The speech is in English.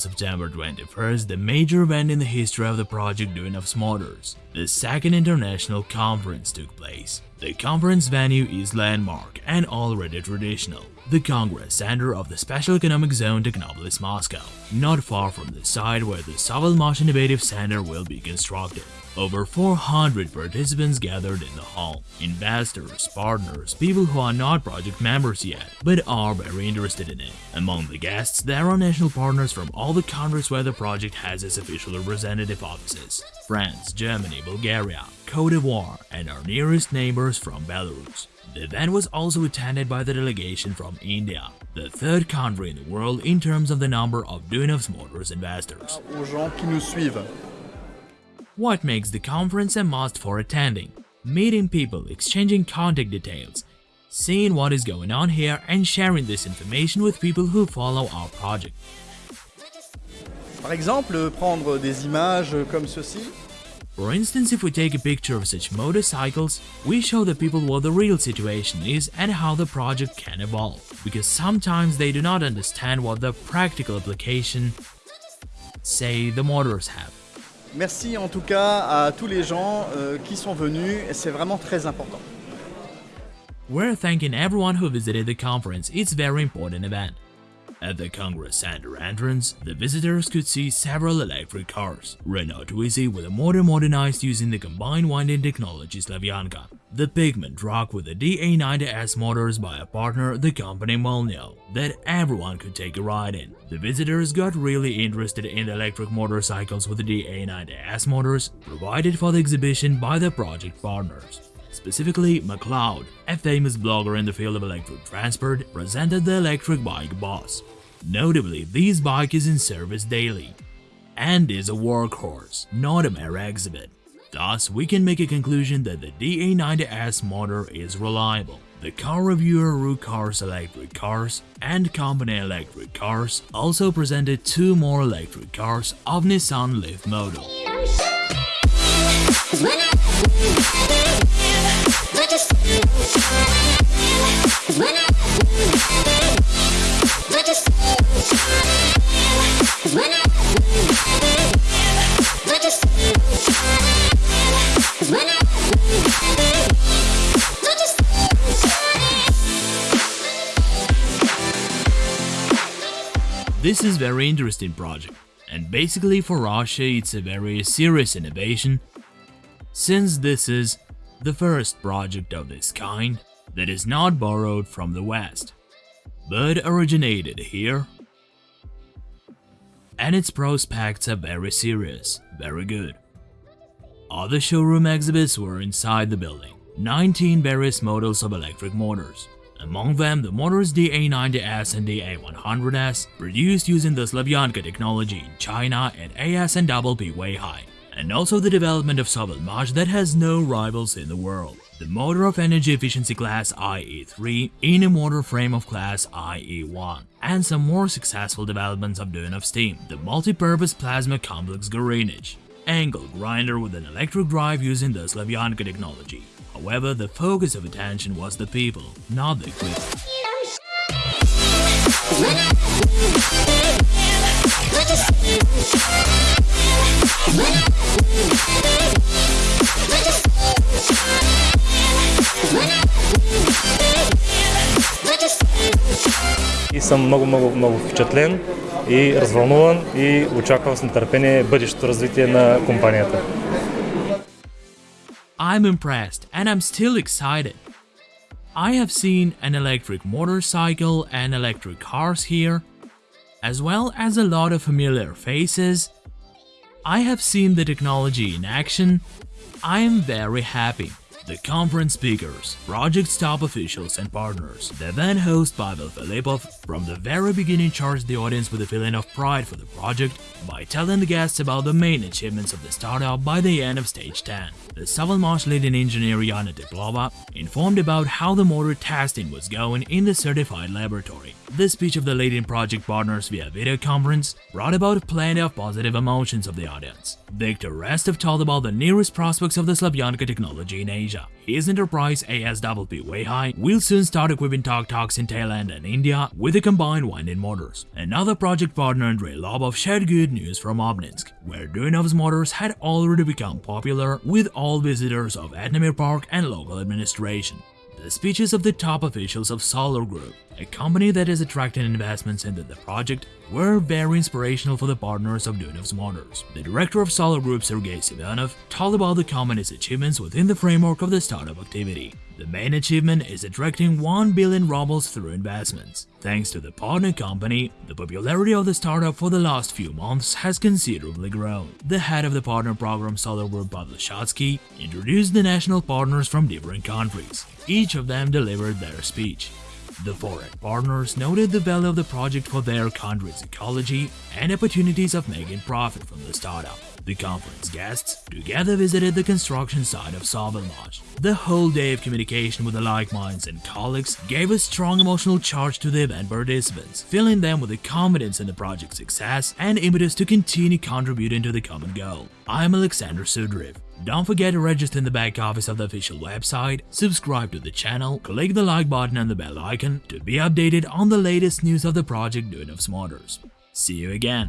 September 21st the major event in the history of the project Duyunov's Motors. The second international conference took place. The conference venue is landmark and already traditional. The Congress Center of the Special Economic Zone Technopolis Moscow, not far from the site where the Sovelmash Innovative Center will be constructed. Over 400 participants gathered in the hall. Investors, partners, people who are not project members yet, but are very interested in it. Among the guests, there are national partners from all the countries where the project has its official representative offices. France, Germany, Bulgaria, Cote d'Ivoire, and our nearest neighbors from Belarus. The event was also attended by the delegation from India, the third country in the world in terms of the number of Duyunov's Motors investors. aux gens qui nous suivent. What makes the conference a must for attending? Meeting people, exchanging contact details, seeing what is going on here and sharing this information with people who follow our project. Par exemple, prendre des images comme ceci. For instance, if we take a picture of such motorcycles, we show the people what the real situation is and how the project can evolve, because sometimes they do not understand what the practical application, say, the motors have. Merci en tout cas à tous les gens euh, qui sont venus, c'est vraiment très important. We're thanking everyone who visited the conference, it's a very important event. At the Congress Center entrance, the visitors could see several electric cars, Renault Twizy with a motor modernized using the combined winding technology Slavyanka, the pigment truck with the DA90S motors by a partner, the company Molnio, that everyone could take a ride in. The visitors got really interested in the electric motorcycles with the DA90S motors provided for the exhibition by the project partners. Specifically, McLeod, a famous blogger in the field of electric transport, presented the electric bike Boss. Notably, this bike is in service daily and is a workhorse, not a mere exhibit. Thus, we can make a conclusion that the DA90S motor is reliable. The car reviewer Rook Cars Electric Cars and Company Electric Cars also presented two more electric cars of Nissan Leaf model. This is very interesting project, and basically for Russia it's a very serious innovation, since this is the first project of this kind that is not borrowed from the West, but originated here. And its prospects are very serious, very good. Other showroom exhibits were inside the building, 19 various models of electric motors, among them the motors DA90S and DA100S, produced using the Slavyanka technology in China at AS&WP Weihai, and also the development of Sovelmash that has no rivals in the world. The motor of energy efficiency class IE3 in a motor frame of class IE1, and some more successful developments of Duyunov's team, the multi-purpose plasma complex Gorinich, angle grinder with an electric drive using the Slavyanka technology. However, the focus of attention was the people, not the equipment. и съм много, много, много впечатлен и развълнуван и очаквам с нетърпение бъдещето развитие на компанията. I'm impressed and I'm still excited. I have seen an electric motorcycle and electric cars here, as well as a lot of familiar faces. I have seen the technology in action. I am very happy. The conference speakers, project's top officials and partners, the event host Pavel Filipov from the very beginning charged the audience with a feeling of pride for the project by telling the guests about the main achievements of the startup by the end of stage 10. The Sovelmash leading engineer Yana Teplova informed about how the motor testing was going in the certified laboratory The speech of the leading project partners via video conference brought about plenty of positive emotions of the audience. Viktor Restov told about the nearest prospects of the Slavyanka technology in Asia. His enterprise ASWP Weihai will soon start equipping tuk-tuks in Thailand and India with the combined winding motors. Another project partner Andrei Lobov shared good news from Obninsk, where Duyunov's motors had already become popular with all visitors of Etnomir Park and local administration. The speeches of the top officials of Solar Group, a company that is attracting investments into the project, were very inspirational for the partners of Duyunov's Motors. The director of Solar Group, Sergei Semyonov, told about the company's achievements within the framework of the startup activity. The main achievement is attracting 1 billion rubles through investments. Thanks to the partner company, the popularity of the startup for the last few months has considerably grown. The head of the partner program Group Pavel Shatsky introduced the national partners from different countries. Each of them delivered their speech. The foreign partners noted the value of the project for their country's ecology and opportunities of making profit from the startup. The conference guests together visited the construction site of Sovelmash. The whole day of communication with the like minds and colleagues gave a strong emotional charge to the event participants, filling them with the confidence in the project's success and impetus to continue contributing to the common goal. I'm Alexander Sudriv. Don't forget to register in the back office of the official website, subscribe to the channel, click the like button and the bell icon to be updated on the latest news of the project Duyunov's Motors. See you again!